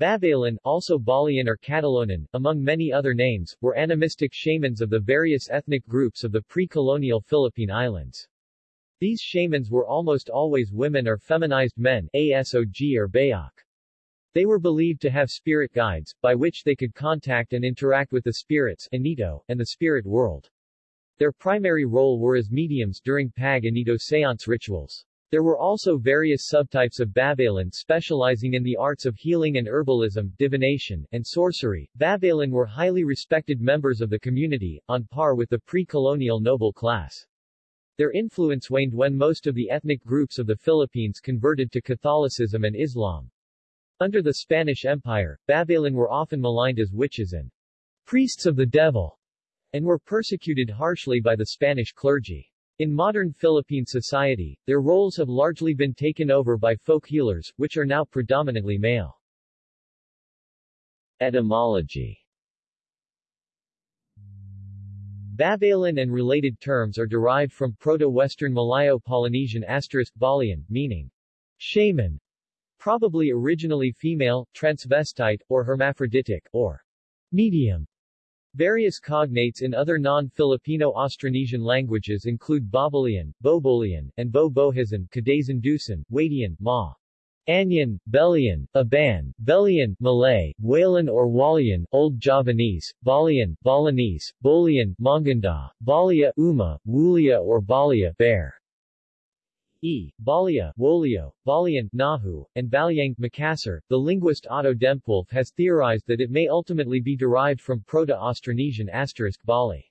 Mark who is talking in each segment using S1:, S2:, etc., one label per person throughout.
S1: Babaylan, also Balian or Catalonan, among many other names, were animistic shamans of the various ethnic groups of the pre-colonial Philippine Islands. These shamans were almost always women or feminized men ASOG or Bayok. They were believed to have spirit guides, by which they could contact and interact with the spirits Anito, and the spirit world. Their primary role were as mediums during Pag Anito seance rituals. There were also various subtypes of Babaylan specializing in the arts of healing and herbalism, divination, and sorcery. Babaylan were highly respected members of the community, on par with the pre-colonial noble class. Their influence waned when most of the ethnic groups of the Philippines converted to Catholicism and Islam. Under the Spanish Empire, Babaylan were often maligned as witches and priests of the devil, and were persecuted harshly by the Spanish clergy. In modern Philippine society, their roles have largely been taken over by folk healers, which are now predominantly male. Etymology Babaylan and related terms are derived from Proto-Western Malayo-Polynesian asterisk Balian, meaning shaman, probably originally female, transvestite, or hermaphroditic, or medium. Various cognates in other non-Filipino Austronesian languages include Babalian, Bobolian, and Bo-Bohizan, Kadazandusun, Wadian, Ma. Anyan, Belian, Aban, Belian, Malay, Walan or Walian, Old Javanese, Balian, Balinese, Bolian, Manganda, Balia, Uma, Wulia or Balia, Bear. E. Balia, Wolio, Balian, Nahu, and Balyang, Makassar, the linguist Otto Dempwolff has theorized that it may ultimately be derived from Proto-Austronesian asterisk Bali.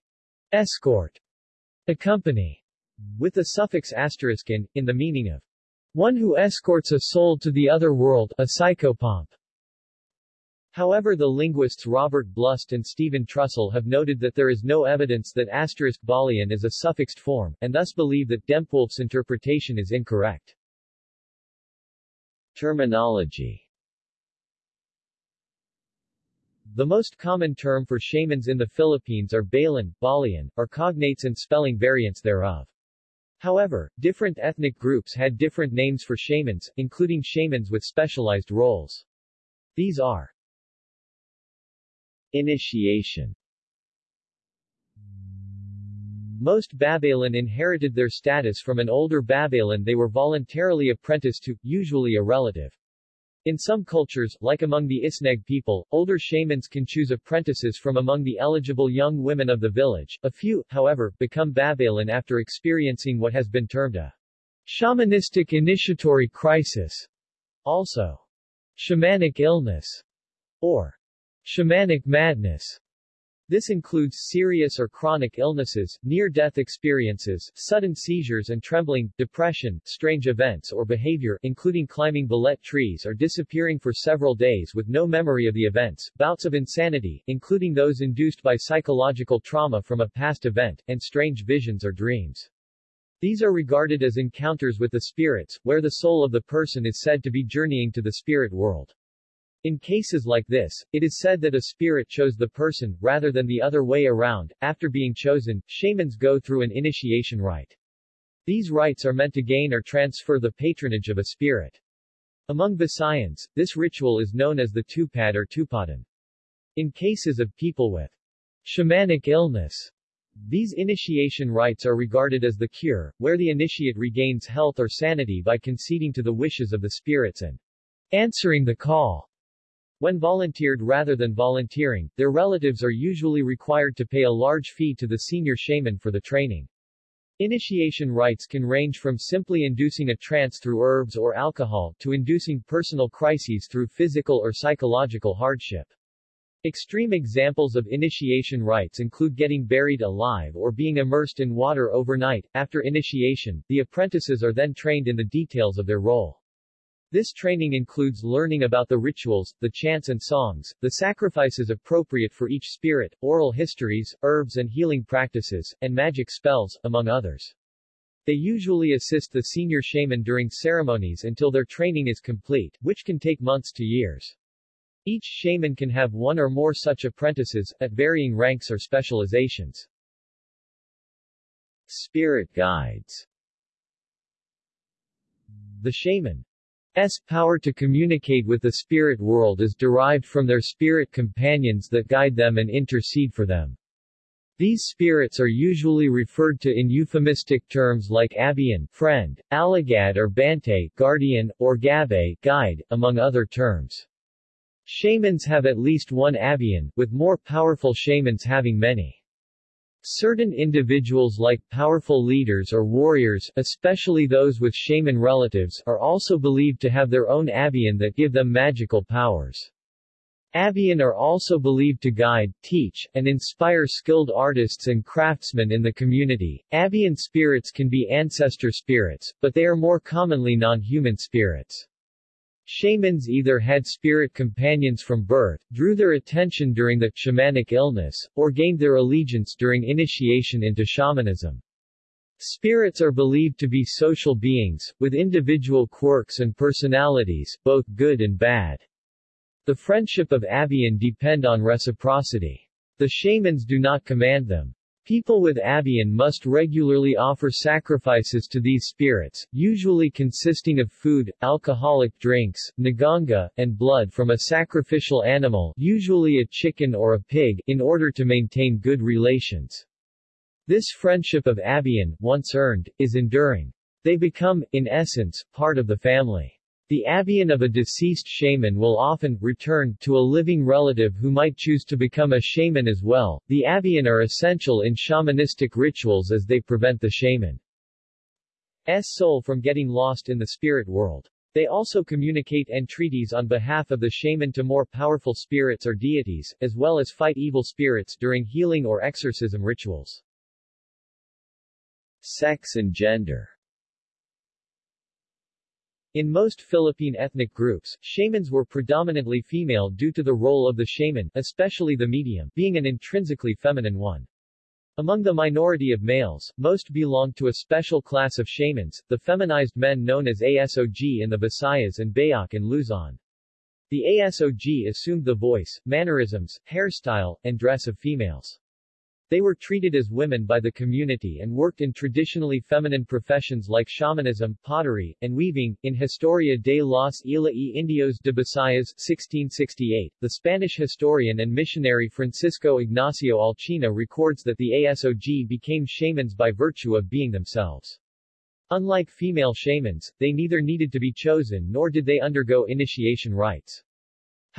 S1: Escort. Accompany. With the suffix asterisk in, in the meaning of one who escorts a soul to the other world, a psychopomp. However the linguists Robert Blust and Stephen Trussel have noted that there is no evidence that asterisk Balian is a suffixed form, and thus believe that Dempwolff's interpretation is incorrect. Terminology The most common term for shamans in the Philippines are Balan, Balian, or cognates and spelling variants thereof. However, different ethnic groups had different names for shamans, including shamans with specialized roles. These are Initiation Most Babaylan inherited their status from an older Babaylan they were voluntarily apprenticed to, usually a relative. In some cultures, like among the Isneg people, older shamans can choose apprentices from among the eligible young women of the village. A few, however, become Babaylan after experiencing what has been termed a shamanistic initiatory crisis, also shamanic illness, or Shamanic madness this includes serious or chronic illnesses, near-death experiences, sudden seizures and trembling, depression, strange events or behavior, including climbing balete trees or disappearing for several days with no memory of the events, bouts of insanity, including those induced by psychological trauma from a past event, and strange visions or dreams. These are regarded as encounters with the spirits, where the soul of the person is said to be journeying to the spirit world. In cases like this, it is said that a spirit chose the person, rather than the other way around. After being chosen, shamans go through an initiation rite. These rites are meant to gain or transfer the patronage of a spirit. Among Visayans, this ritual is known as the tupad or tupadan. In cases of people with shamanic illness, these initiation rites are regarded as the cure, where the initiate regains health or sanity by conceding to the wishes of the spirits and answering the call. When volunteered rather than volunteering, their relatives are usually required to pay a large fee to the senior shaman for the training. Initiation rites can range from simply inducing a trance through herbs or alcohol, to inducing personal crises through physical or psychological hardship. Extreme examples of initiation rites include getting buried alive or being immersed in water overnight. After initiation, the apprentices are then trained in the details of their role. This training includes learning about the rituals, the chants and songs, the sacrifices appropriate for each spirit, oral histories, herbs and healing practices, and magic spells, among others. They usually assist the senior shaman during ceremonies until their training is complete, which can take months to years. Each shaman can have one or more such apprentices, at varying ranks or specializations. Spirit guides The shaman power to communicate with the spirit world is derived from their spirit companions that guide them and intercede for them. These spirits are usually referred to in euphemistic terms like abian friend, Alagad or Bantay guardian, or Gabay guide, among other terms. Shamans have at least one abian, with more powerful shamans having many. Certain individuals like powerful leaders or warriors, especially those with shaman relatives, are also believed to have their own Abiyan that give them magical powers. Abiyan are also believed to guide, teach, and inspire skilled artists and craftsmen in the community. Abiyan spirits can be ancestor spirits, but they are more commonly non-human spirits. Shamans either had spirit companions from birth, drew their attention during the shamanic illness, or gained their allegiance during initiation into shamanism. Spirits are believed to be social beings, with individual quirks and personalities, both good and bad. The friendship of Abiyan depend on reciprocity. The shamans do not command them. People with Abiyan must regularly offer sacrifices to these spirits, usually consisting of food, alcoholic drinks, nganga, and blood from a sacrificial animal usually a chicken or a pig, in order to maintain good relations. This friendship of Abiyan, once earned, is enduring. They become, in essence, part of the family. The Abiyan of a deceased shaman will often return to a living relative who might choose to become a shaman as well. The Abiyan are essential in shamanistic rituals as they prevent the shaman's soul from getting lost in the spirit world. They also communicate entreaties on behalf of the shaman to more powerful spirits or deities, as well as fight evil spirits during healing or exorcism rituals. Sex and gender in most Philippine ethnic groups, shamans were predominantly female due to the role of the shaman, especially the medium, being an intrinsically feminine one. Among the minority of males, most belonged to a special class of shamans, the feminized men known as ASOG in the Visayas and Bayak in Luzon. The ASOG assumed the voice, mannerisms, hairstyle, and dress of females. They were treated as women by the community and worked in traditionally feminine professions like shamanism, pottery, and weaving. In Historia de los Isla y Indios de Visayas 1668, the Spanish historian and missionary Francisco Ignacio Alcina records that the ASOG became shamans by virtue of being themselves. Unlike female shamans, they neither needed to be chosen nor did they undergo initiation rites.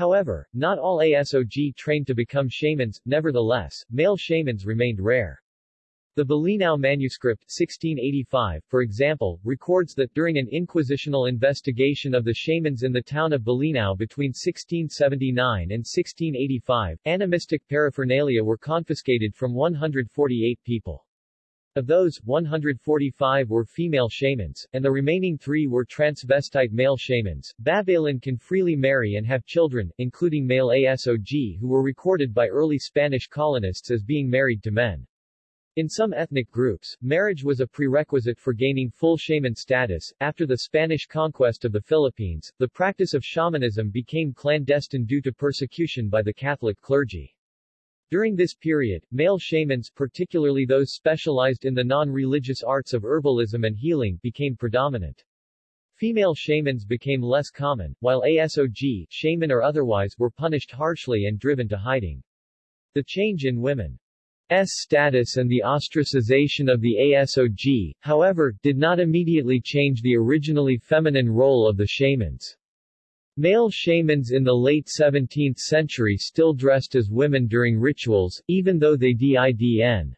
S1: However, not all ASOG trained to become shamans, nevertheless, male shamans remained rare. The Bolinao manuscript 1685, for example, records that during an inquisitional investigation of the shamans in the town of Bolinao between 1679 and 1685, animistic paraphernalia were confiscated from 148 people. Of those, 145 were female shamans, and the remaining three were transvestite male shamans. Babaylan can freely marry and have children, including male ASOG who were recorded by early Spanish colonists as being married to men. In some ethnic groups, marriage was a prerequisite for gaining full shaman status. After the Spanish conquest of the Philippines, the practice of shamanism became clandestine due to persecution by the Catholic clergy. During this period, male shamans particularly those specialized in the non-religious arts of herbalism and healing became predominant. Female shamans became less common, while ASOG, shaman or otherwise, were punished harshly and driven to hiding. The change in women's status and the ostracization of the ASOG, however, did not immediately change the originally feminine role of the shamans. Male shamans in the late 17th century still dressed as women during rituals, even though they didn't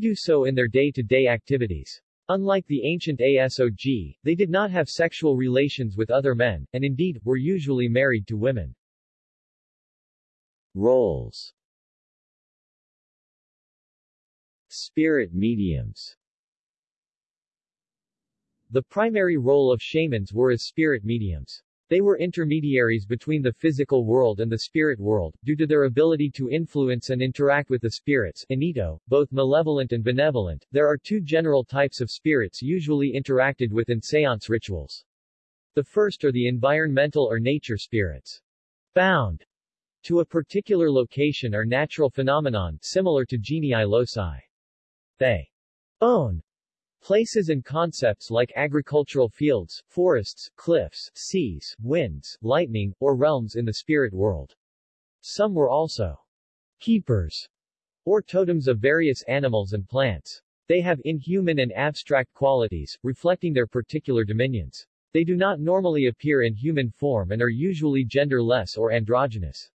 S1: do so in their day-to-day -day activities. Unlike the ancient ASOG, they did not have sexual relations with other men, and indeed, were usually married to women. Roles Spirit mediums The primary role of shamans were as spirit mediums. They were intermediaries between the physical world and the spirit world, due to their ability to influence and interact with the spirits Anito, both malevolent and benevolent. There are two general types of spirits usually interacted with in seance rituals. The first are the environmental or nature spirits. Bound to a particular location or natural phenomenon, similar to genii loci. They own Places and concepts like agricultural fields, forests, cliffs, seas, winds, lightning, or realms in the spirit world. Some were also keepers, or totems of various animals and plants. They have inhuman and abstract qualities, reflecting their particular dominions. They do not normally appear in human form and are usually genderless or androgynous.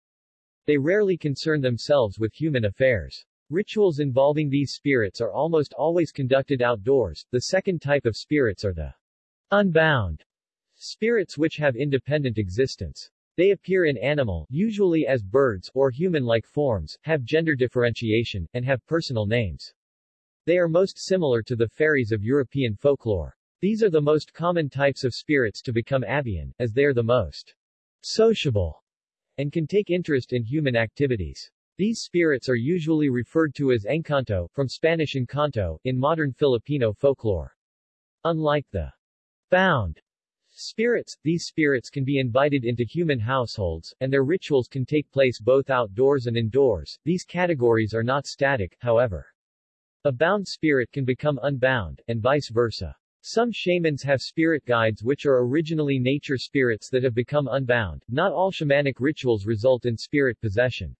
S1: They rarely concern themselves with human affairs. Rituals involving these spirits are almost always conducted outdoors. The second type of spirits are the unbound spirits which have independent existence. They appear in animal, usually as birds, or human-like forms, have gender differentiation, and have personal names. They are most similar to the fairies of European folklore. These are the most common types of spirits to become Abiyan, as they are the most sociable and can take interest in human activities. These spirits are usually referred to as encanto, from Spanish encanto, in modern Filipino folklore. Unlike the bound spirits, these spirits can be invited into human households, and their rituals can take place both outdoors and indoors. These categories are not static, however. A bound spirit can become unbound, and vice versa. Some shamans have spirit guides which are originally nature spirits that have become unbound. Not all shamanic rituals result in spirit possession.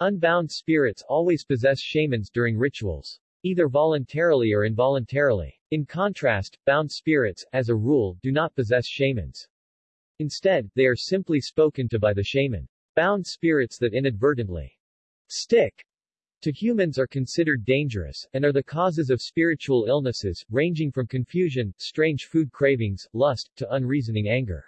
S1: Unbound spirits always possess shamans during rituals, either voluntarily or involuntarily. In contrast, bound spirits, as a rule, do not possess shamans. Instead, they are simply spoken to by the shaman. Bound spirits that inadvertently stick to humans are considered dangerous, and are the causes of spiritual illnesses, ranging from confusion, strange food cravings, lust, to unreasoning anger.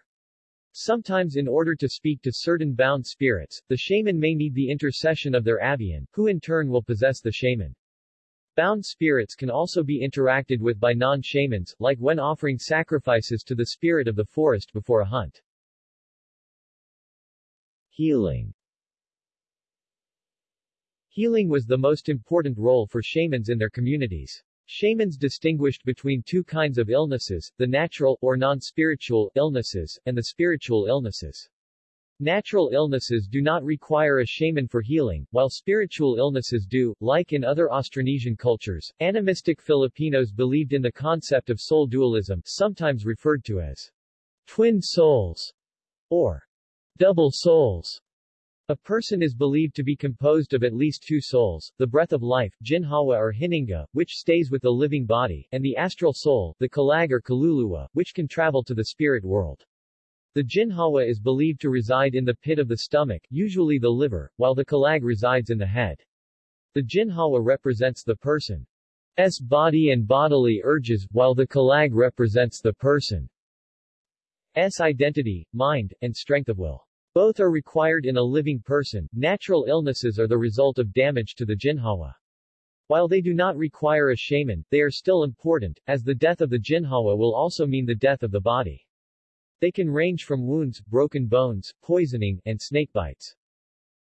S1: Sometimes in order to speak to certain bound spirits, the shaman may need the intercession of their Abiyan, who in turn will possess the shaman. Bound spirits can also be interacted with by non-shamans, like when offering sacrifices to the spirit of the forest before a hunt. Healing Healing was the most important role for shamans in their communities. Shamans distinguished between two kinds of illnesses, the natural, or non-spiritual, illnesses, and the spiritual illnesses. Natural illnesses do not require a shaman for healing, while spiritual illnesses do. Like in other Austronesian cultures, animistic Filipinos believed in the concept of soul dualism, sometimes referred to as twin souls, or double souls. A person is believed to be composed of at least two souls, the breath of life, jinhawa or hininga, which stays with the living body, and the astral soul, the kalag or kaluluwa, which can travel to the spirit world. The jinhawa is believed to reside in the pit of the stomach, usually the liver, while the kalag resides in the head. The jinhawa represents the person's body and bodily urges, while the kalag represents the person's identity, mind, and strength of will. Both are required in a living person. Natural illnesses are the result of damage to the jinhawa. While they do not require a shaman, they are still important, as the death of the jinhawa will also mean the death of the body. They can range from wounds, broken bones, poisoning, and snakebites.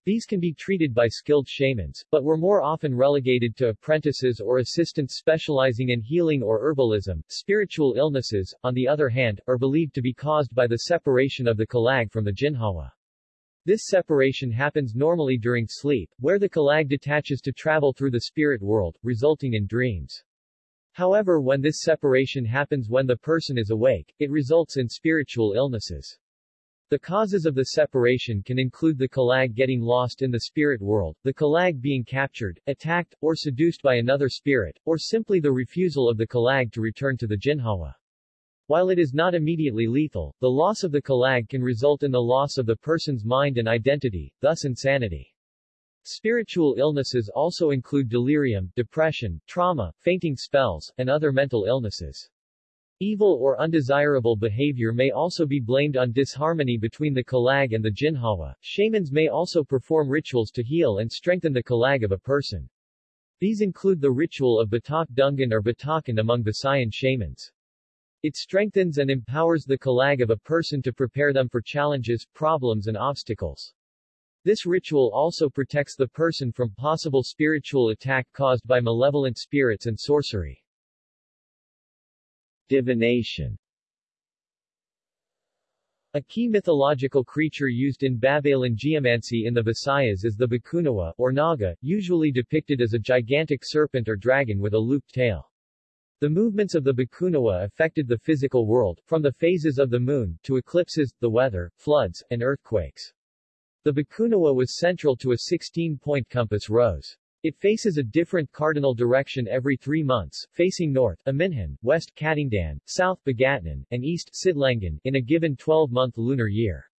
S1: These can be treated by skilled shamans, but were more often relegated to apprentices or assistants specializing in healing or herbalism. Spiritual illnesses, on the other hand, are believed to be caused by the separation of the kalag from the jinhawa. This separation happens normally during sleep, where the kalag detaches to travel through the spirit world, resulting in dreams. However when this separation happens when the person is awake, it results in spiritual illnesses. The causes of the separation can include the kalag getting lost in the spirit world, the kalag being captured, attacked, or seduced by another spirit, or simply the refusal of the kalag to return to the jinhawa. While it is not immediately lethal, the loss of the kalag can result in the loss of the person's mind and identity, thus insanity. Spiritual illnesses also include delirium, depression, trauma, fainting spells, and other mental illnesses. Evil or undesirable behavior may also be blamed on disharmony between the kalag and the jinhawa. Shamans may also perform rituals to heal and strengthen the kalag of a person. These include the ritual of Batak Dungan or Batakan among Visayan shamans. It strengthens and empowers the kalag of a person to prepare them for challenges, problems and obstacles. This ritual also protects the person from possible spiritual attack caused by malevolent spirits and sorcery. Divination A key mythological creature used in Babaylan geomancy in the Visayas is the Bakunawa, or Naga, usually depicted as a gigantic serpent or dragon with a looped tail. The movements of the Bakunawa affected the physical world, from the phases of the moon, to eclipses, the weather, floods, and earthquakes. The Bakunawa was central to a 16-point compass rose. It faces a different cardinal direction every three months, facing north Aminhan, west Katingdan, south Bagatnan, and east Sidlangan, in a given 12-month lunar year.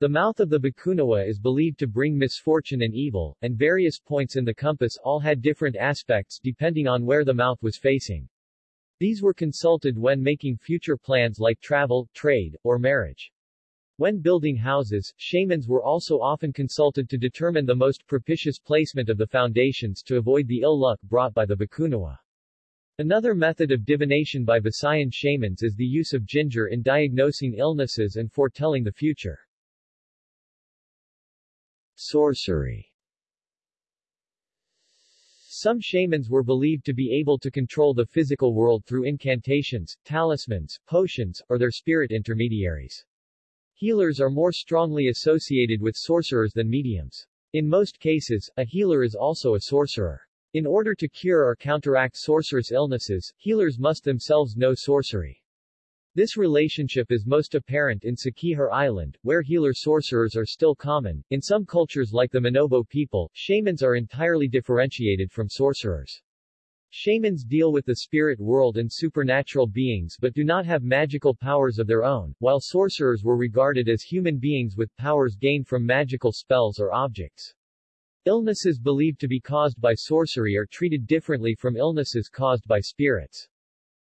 S1: The mouth of the Bakunawa is believed to bring misfortune and evil, and various points in the compass all had different aspects depending on where the mouth was facing. These were consulted when making future plans like travel, trade, or marriage. When building houses, shamans were also often consulted to determine the most propitious placement of the foundations to avoid the ill luck brought by the Bakunawa. Another method of divination by Visayan shamans is the use of ginger in diagnosing illnesses and foretelling the future. Sorcery some shamans were believed to be able to control the physical world through incantations, talismans, potions, or their spirit intermediaries. Healers are more strongly associated with sorcerers than mediums. In most cases, a healer is also a sorcerer. In order to cure or counteract sorcerous illnesses, healers must themselves know sorcery. This relationship is most apparent in Siquijor Island, where healer-sorcerers are still common. In some cultures like the Manobo people, shamans are entirely differentiated from sorcerers. Shamans deal with the spirit world and supernatural beings but do not have magical powers of their own, while sorcerers were regarded as human beings with powers gained from magical spells or objects. Illnesses believed to be caused by sorcery are treated differently from illnesses caused by spirits.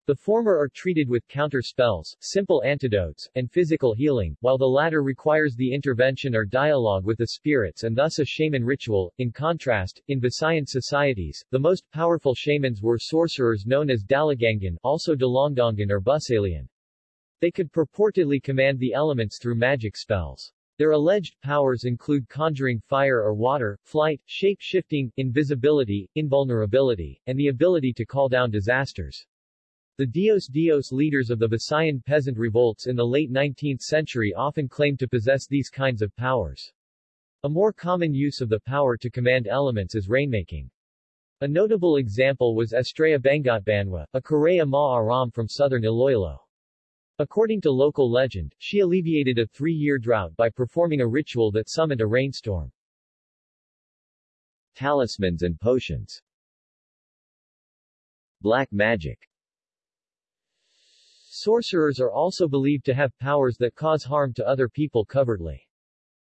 S1: The former are treated with counter spells, simple antidotes, and physical healing, while the latter requires the intervention or dialogue with the spirits and thus a shaman ritual. In contrast, in Visayan societies, the most powerful shamans were sorcerers known as Dalagangan, also Dalongdongan or Busalian. They could purportedly command the elements through magic spells. Their alleged powers include conjuring fire or water, flight, shape-shifting, invisibility, invulnerability, and the ability to call down disasters. The Dios Dios leaders of the Visayan peasant revolts in the late 19th century often claimed to possess these kinds of powers. A more common use of the power to command elements is rainmaking. A notable example was Estrella Bangotbanwa, a Korea Ma Aram from southern Iloilo. According to local legend, she alleviated a three-year drought by performing a ritual that summoned a rainstorm. Talismans and potions Black magic Sorcerers are also believed to have powers that cause harm to other people covertly.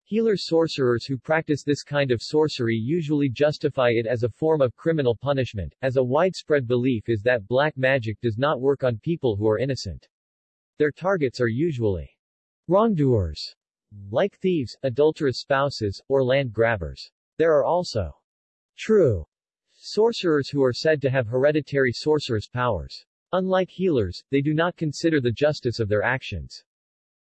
S1: Healer sorcerers who practice this kind of sorcery usually justify it as a form of criminal punishment, as a widespread belief is that black magic does not work on people who are innocent. Their targets are usually wrongdoers, like thieves, adulterous spouses, or land grabbers. There are also true sorcerers who are said to have hereditary sorceress powers. Unlike healers, they do not consider the justice of their actions.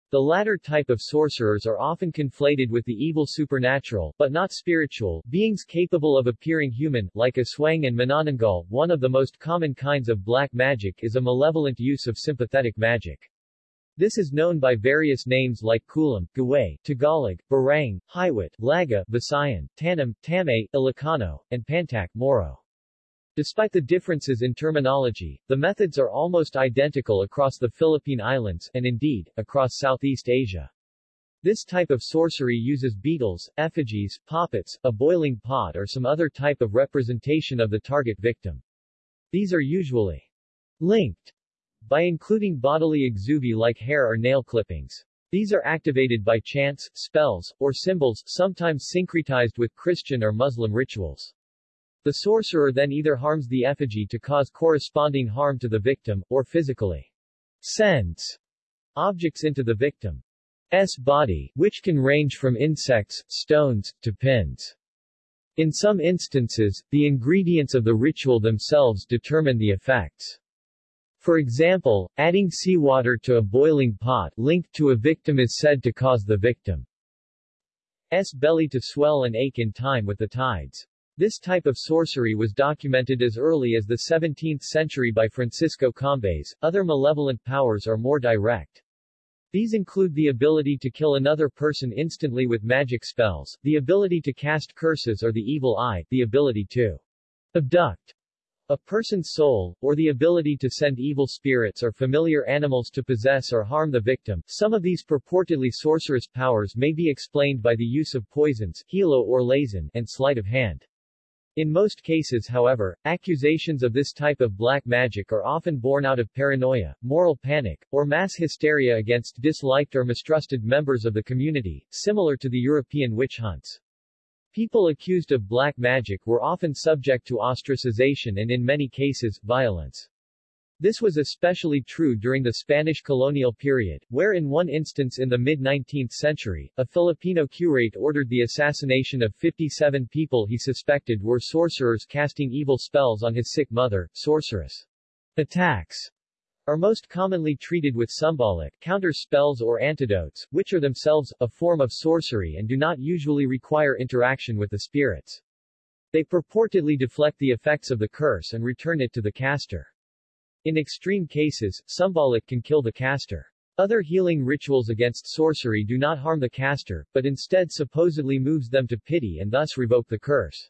S1: The latter type of sorcerers are often conflated with the evil supernatural, but not spiritual, beings capable of appearing human, like Aswang and Manananggal. One of the most common kinds of black magic is a malevolent use of sympathetic magic. This is known by various names like Kulam, Gaway, Tagalog, Barang, Hiwat, Laga, Visayan, Tanam, Tamay, Ilocano, and Pantak, Moro. Despite the differences in terminology, the methods are almost identical across the Philippine Islands, and indeed, across Southeast Asia. This type of sorcery uses beetles, effigies, poppets, a boiling pot or some other type of representation of the target victim. These are usually linked by including bodily exuvi like hair or nail clippings. These are activated by chants, spells, or symbols, sometimes syncretized with Christian or Muslim rituals. The sorcerer then either harms the effigy to cause corresponding harm to the victim, or physically sends objects into the victim's body, which can range from insects, stones, to pins. In some instances, the ingredients of the ritual themselves determine the effects. For example, adding seawater to a boiling pot linked to a victim is said to cause the victim's belly to swell and ache in time with the tides. This type of sorcery was documented as early as the 17th century by Francisco Combes. Other malevolent powers are more direct. These include the ability to kill another person instantly with magic spells, the ability to cast curses or the evil eye, the ability to abduct A person's soul, or the ability to send evil spirits or familiar animals to possess or harm the victim. Some of these purportedly sorcerous powers may be explained by the use of poisons, hilo or lazon, and sleight of hand. In most cases however, accusations of this type of black magic are often born out of paranoia, moral panic, or mass hysteria against disliked or mistrusted members of the community, similar to the European witch hunts. People accused of black magic were often subject to ostracization and in many cases, violence. This was especially true during the Spanish colonial period, where in one instance in the mid-19th century, a Filipino curate ordered the assassination of 57 people he suspected were sorcerers casting evil spells on his sick mother, sorceress. Attacks are most commonly treated with symbolic counter spells or antidotes, which are themselves a form of sorcery and do not usually require interaction with the spirits. They purportedly deflect the effects of the curse and return it to the caster. In extreme cases, symbolic can kill the caster. Other healing rituals against sorcery do not harm the caster, but instead supposedly moves them to pity and thus revoke the curse.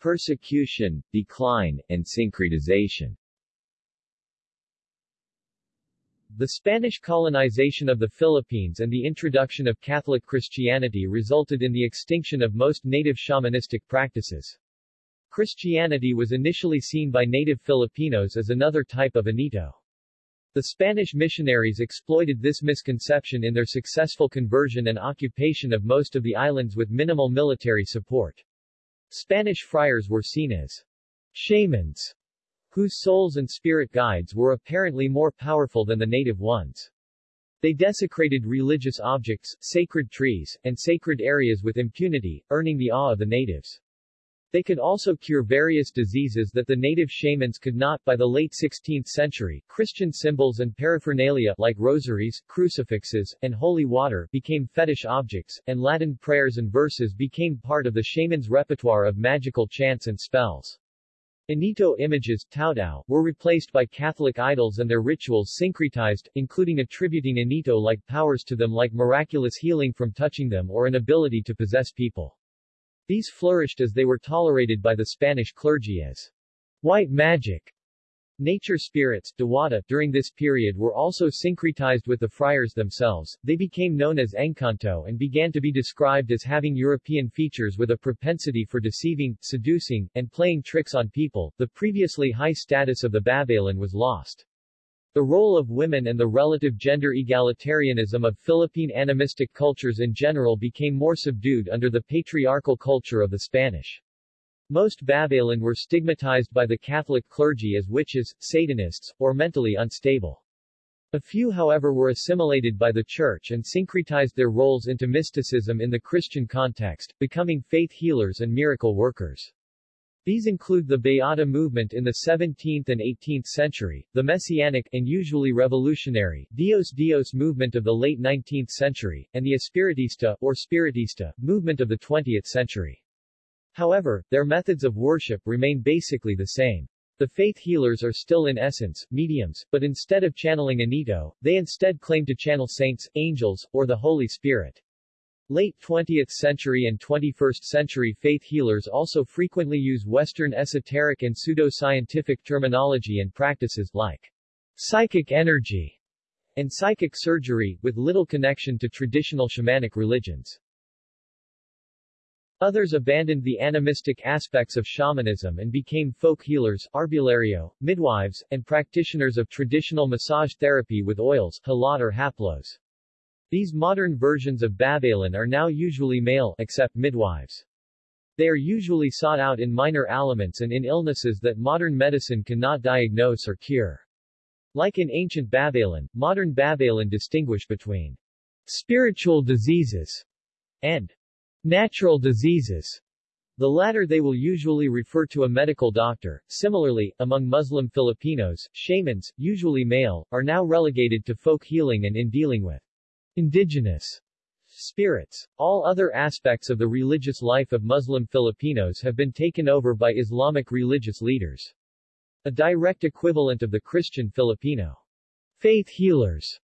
S1: Persecution, decline, and syncretization The Spanish colonization of the Philippines and the introduction of Catholic Christianity resulted in the extinction of most native shamanistic practices. Christianity was initially seen by native Filipinos as another type of Anito. The Spanish missionaries exploited this misconception in their successful conversion and occupation of most of the islands with minimal military support. Spanish friars were seen as shamans, whose souls and spirit guides were apparently more powerful than the native ones. They desecrated religious objects, sacred trees, and sacred areas with impunity, earning the awe of the natives. They could also cure various diseases that the native shamans could not. By the late 16th century, Christian symbols and paraphernalia like rosaries, crucifixes, and holy water became fetish objects, and Latin prayers and verses became part of the shaman's repertoire of magical chants and spells. Anito images Taodao, were replaced by Catholic idols and their rituals syncretized, including attributing Anito-like powers to them like miraculous healing from touching them or an ability to possess people. These flourished as they were tolerated by the Spanish clergy as white magic. Nature spirits Diwata, during this period were also syncretized with the friars themselves, they became known as Encanto and began to be described as having European features with a propensity for deceiving, seducing, and playing tricks on people. The previously high status of the Babaylan was lost. The role of women and the relative gender egalitarianism of Philippine animistic cultures in general became more subdued under the patriarchal culture of the Spanish. Most Babaylan were stigmatized by the Catholic clergy as witches, Satanists, or mentally unstable. A few however were assimilated by the Church and syncretized their roles into mysticism in the Christian context, becoming faith healers and miracle workers. These include the Beata movement in the 17th and 18th century, the Messianic and usually revolutionary Dios Dios movement of the late 19th century, and the Espiritista or Spiritista movement of the 20th century. However, their methods of worship remain basically the same. The faith healers are still in essence, mediums, but instead of channeling Anito, they instead claim to channel saints, angels, or the Holy Spirit. Late 20th century and 21st century faith healers also frequently use Western esoteric and pseudo-scientific terminology and practices, like psychic energy and psychic surgery, with little connection to traditional shamanic religions. Others abandoned the animistic aspects of shamanism and became folk healers, arbulario, midwives, and practitioners of traditional massage therapy with oils, halat or haplos. These modern versions of Babaylan are now usually male, except midwives. They are usually sought out in minor ailments and in illnesses that modern medicine cannot diagnose or cure. Like in ancient Babaylan, modern Babaylan distinguish between spiritual diseases and natural diseases. The latter they will usually refer to a medical doctor. Similarly, among Muslim Filipinos, shamans, usually male, are now relegated to folk healing and in dealing with Indigenous spirits. All other aspects of the religious life of Muslim Filipinos have been taken over by Islamic religious leaders. A direct equivalent of the Christian Filipino faith healers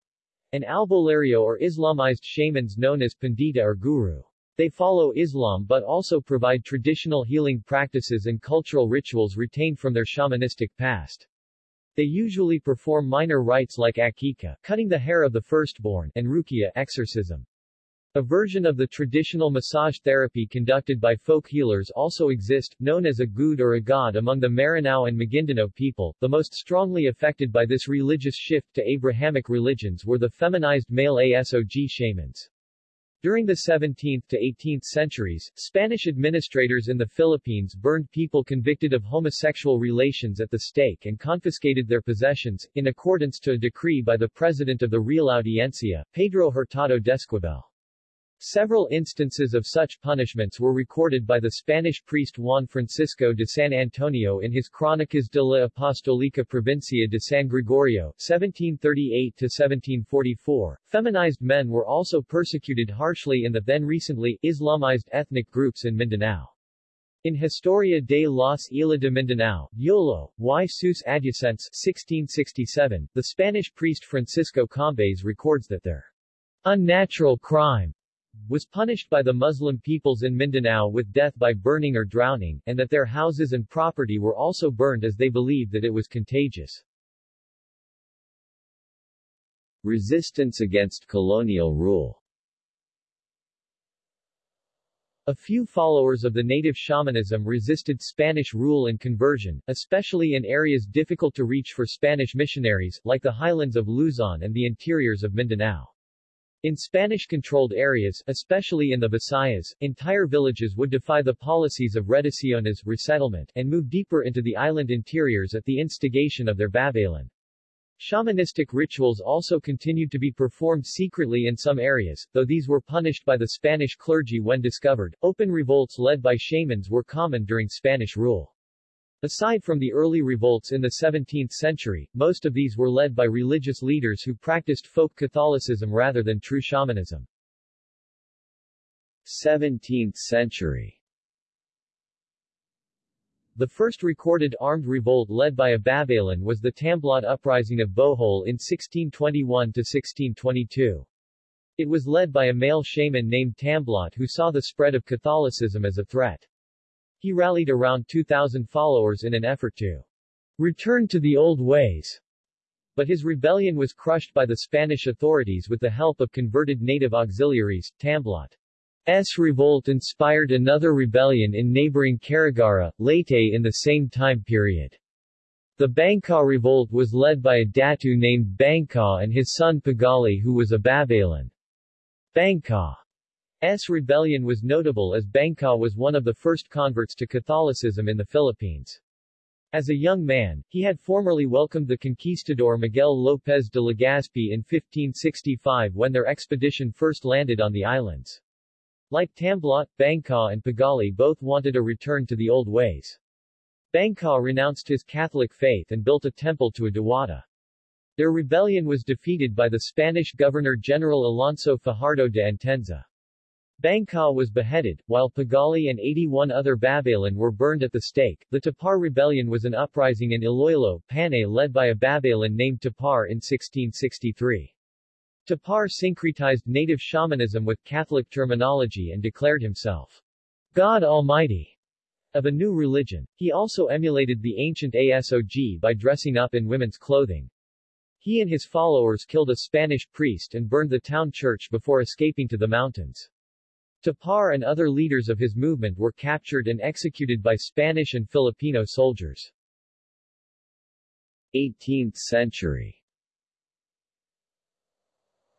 S1: and albulario or Islamized shamans known as pandita or guru. They follow Islam but also provide traditional healing practices and cultural rituals retained from their shamanistic past. They usually perform minor rites like akika, cutting the hair of the firstborn, and rukia, exorcism. A version of the traditional massage therapy conducted by folk healers also exist, known as a good or a god among the Maranao and Maguindanao people. The most strongly affected by this religious shift to Abrahamic religions were the feminized male ASOG shamans. During the 17th to 18th centuries, Spanish administrators in the Philippines burned people convicted of homosexual relations at the stake and confiscated their possessions, in accordance to a decree by the president of the Real Audiencia, Pedro Hurtado d'Esquivel. Several instances of such punishments were recorded by the Spanish priest Juan Francisco de San Antonio in his Crónicas de la Apostolica Provincia de San Gregorio, 1738-1744. Feminized men were also persecuted harshly in the then recently Islamized ethnic groups in Mindanao. In Historia de los Isla de Mindanao, Yolo, y sus adyacentes 1667, the Spanish priest Francisco Combes records that their unnatural crime was punished by the Muslim peoples in Mindanao with death by burning or drowning, and that their houses and property were also burned as they believed that it was contagious. Resistance against colonial rule A few followers of the native shamanism resisted Spanish rule and conversion, especially in areas difficult to reach for Spanish missionaries, like the highlands of Luzon and the interiors of Mindanao. In Spanish-controlled areas, especially in the Visayas, entire villages would defy the policies of reducciones resettlement, and move deeper into the island interiors at the instigation of their Babaylan. Shamanistic rituals also continued to be performed secretly in some areas, though these were punished by the Spanish clergy when discovered. Open revolts led by shamans were common during Spanish rule. Aside from the early revolts in the 17th century, most of these were led by religious leaders who practiced folk Catholicism rather than true shamanism. 17th century The first recorded armed revolt led by a Babaylan was the Tamblot uprising of Bohol in 1621-1622. It was led by a male shaman named Tamblot who saw the spread of Catholicism as a threat. He rallied around 2,000 followers in an effort to return to the old ways. But his rebellion was crushed by the Spanish authorities with the help of converted native auxiliaries. Tamblot's revolt inspired another rebellion in neighboring Carigara, Leyte in the same time period. The Bangka revolt was led by a Datu named Bangka and his son Pagali who was a Babaylan. Bangka S. rebellion was notable as Bangka was one of the first converts to Catholicism in the Philippines. As a young man, he had formerly welcomed the conquistador Miguel López de Legazpi in 1565 when their expedition first landed on the islands. Like Tamblot, Bangka and Pagali both wanted a return to the old ways. Bangka renounced his Catholic faith and built a temple to a Diwata. Their rebellion was defeated by the Spanish Governor-General Alonso Fajardo de Entenza. Bangka was beheaded, while Pagali and 81 other Babaylan were burned at the stake. The Tipar Rebellion was an uprising in Iloilo, Panay led by a Babaylan named Tipar in 1663. Tipar syncretized native shamanism with Catholic terminology and declared himself God Almighty of a new religion. He also emulated the ancient ASOG by dressing up in women's clothing. He and his followers killed a Spanish priest and burned the town church before escaping to the mountains. Tipar and other leaders of his movement were captured and executed by Spanish and Filipino soldiers. 18th century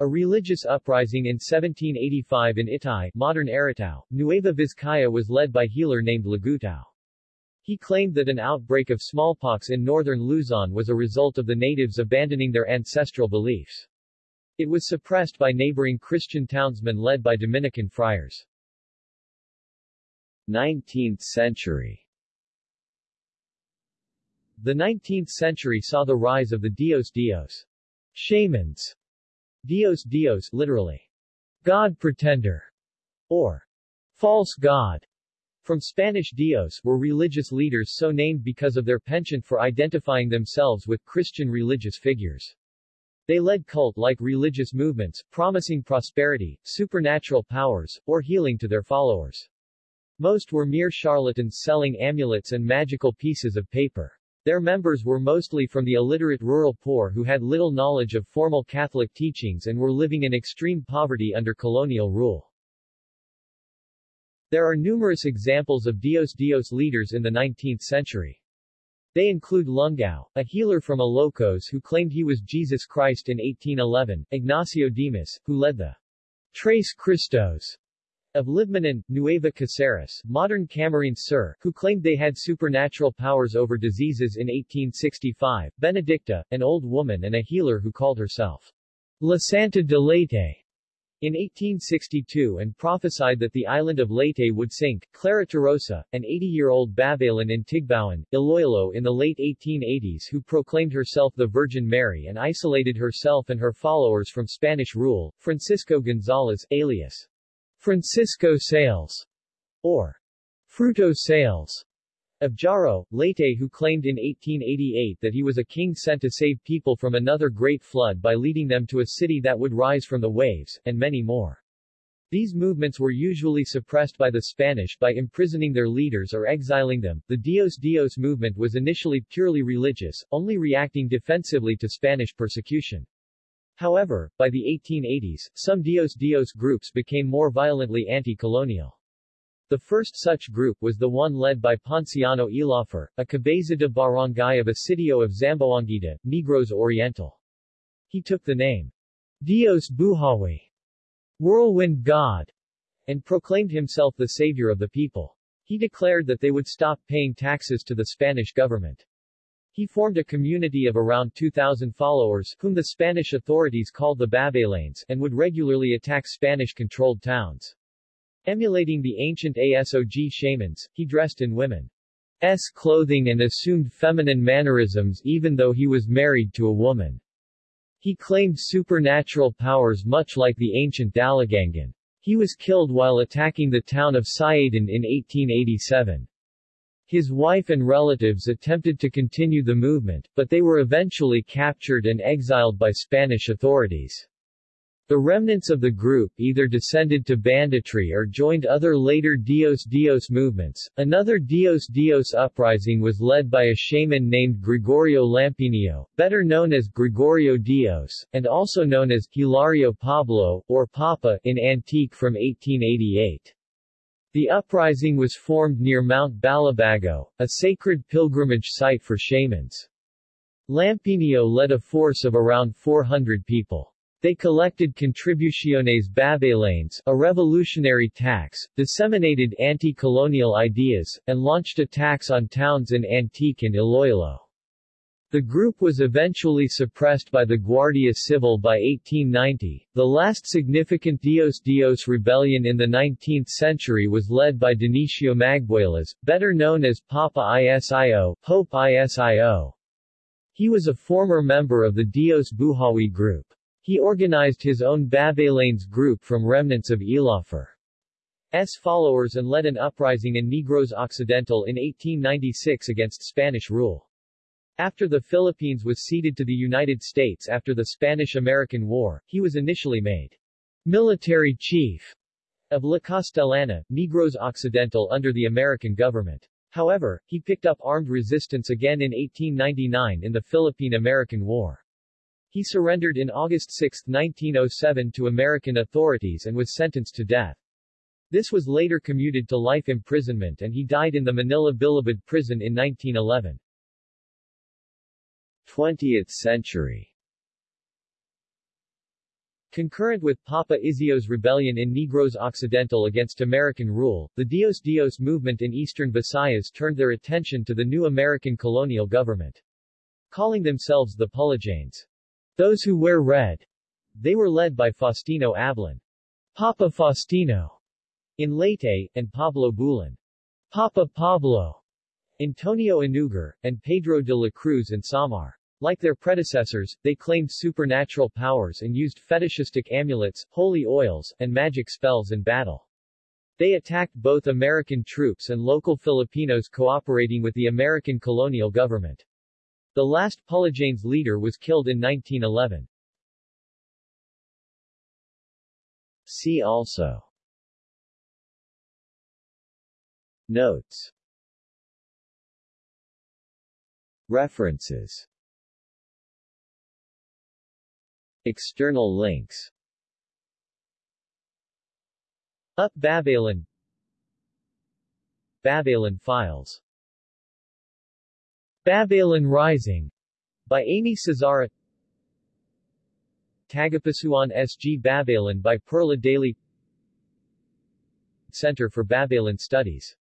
S1: a religious uprising in 1785 in Ituy, modern Aritao, Nueva Vizcaya was led by healer named Lagutao. He claimed that an outbreak of smallpox in northern Luzon was a result of the natives abandoning their ancestral beliefs. It was suppressed by neighboring Christian townsmen led by Dominican friars. 19th century The 19th century saw the rise of the Dios Dios shamans. Dios Dios literally, God pretender, or false god, from Spanish Dios, were religious leaders so named because of their penchant for identifying themselves with Christian religious figures. They led cult-like religious movements, promising prosperity, supernatural powers, or healing to their followers. Most were mere charlatans selling amulets and magical pieces of paper. Their members were mostly from the illiterate rural poor who had little knowledge of formal Catholic teachings and were living in extreme poverty under colonial rule. There are numerous examples of Dios Dios leaders in the 19th century. They include Lungao, a healer from Ilocos who claimed he was Jesus Christ in 1811, Ignacio Dimas, who led the Tres Cristos of Libmanan, Nueva Caceres, modern Camarines Sur, who claimed they had supernatural powers over diseases in 1865, Benedicta, an old woman and a healer who called herself La Santa de Leyte, in 1862 and prophesied that the island of Leyte would sink. Clara Torosa, an 80-year-old Babaylan in Tigbauan, Iloilo in the late 1880s who proclaimed herself the Virgin Mary and isolated herself and her followers from Spanish rule. Francisco Gonzalez, alias Francisco Sales, or Fruto Sales, of Jaro, Leyte who claimed in 1888 that he was a king sent to save people from another great flood by leading them to a city that would rise from the waves, and many more. These movements were usually suppressed by the Spanish by imprisoning their leaders or exiling them. The Dios Dios movement was initially purely religious, only reacting defensively to Spanish persecution. However, by the 1880s, some Dios Dios groups became more violently anti-colonial. The first such group was the one led by Ponciano Elofre, a cabeza de barangay of Asidio of Zamboanguita, Negros Oriental. He took the name Dios Buhawi, Whirlwind God, and proclaimed himself the savior of the people. He declared that they would stop paying taxes to the Spanish government. He formed a community of around 2,000 followers, whom the Spanish authorities called the Babaylanes, and would regularly attack Spanish-controlled towns. Emulating the ancient ASOG shamans, he dressed in women's clothing and assumed feminine mannerisms even though he was married to a woman. He claimed supernatural powers much like the ancient Dalagangan. He was killed while attacking the town of Siaton in 1887. His wife and relatives attempted to continue the movement, but they were eventually captured and exiled by Spanish authorities. The remnants of the group either descended to banditry or joined other later Dios Dios movements. Another Dios Dios uprising was led by a shaman named Gregorio Lampinio, better known as Gregorio Dios, and also known as Hilario Pablo, or Papa, in Antique from 1888. The uprising was formed near Mount Balabago, a sacred pilgrimage site for shamans. Lampinio led a force of around 400 people. They collected contribuciones babaylanes, a revolutionary tax, disseminated anti-colonial ideas, and launched attacks on towns in Antique and Iloilo. The group was eventually suppressed by the Guardia Civil by 1890. The last significant Dios Dios rebellion in the 19th century was led by Dionisio Magbuelas, better known as Papa Isio, Pope Isio. He was a former member of the Dios Buhawi group. He organized his own Babaylanes group from remnants of Elofre's followers and led an uprising in Negros Occidental in 1896 against Spanish rule. After the Philippines was ceded to the United States after the Spanish-American War, he was initially made military chief of La Castellana, Negros Occidental under the American government. However, he picked up armed resistance again in 1899 in the Philippine-American War. He surrendered in August 6, 1907 to American authorities and was sentenced to death. This was later commuted to life imprisonment and he died in the Manila Bilibid prison in 1911. 20th century Concurrent with Papa Isio's rebellion in Negros Occidental against American rule, the Dios Dios movement in eastern Visayas turned their attention to the new American colonial government. Calling themselves the Pulajanes. Those who wear red. They were led by Faustino Ablan. Papa Faustino in Leyte, and Pablo Bulan. Papa Pablo Antonio Inugar, and Pedro de la Cruz in Samar. Like their predecessors, they claimed supernatural powers and used fetishistic amulets, holy oils, and magic spells in battle. They attacked both American troops and local Filipinos cooperating with the American colonial government. The last Pulajanes leader was killed in 1911. See also. Notes. References. External links. Up Babaylan. Babaylan Files. Babaylan Rising by Amy Cesara Tagapasuan S.G. Babaylan by Perla Daly Center for Babaylan Studies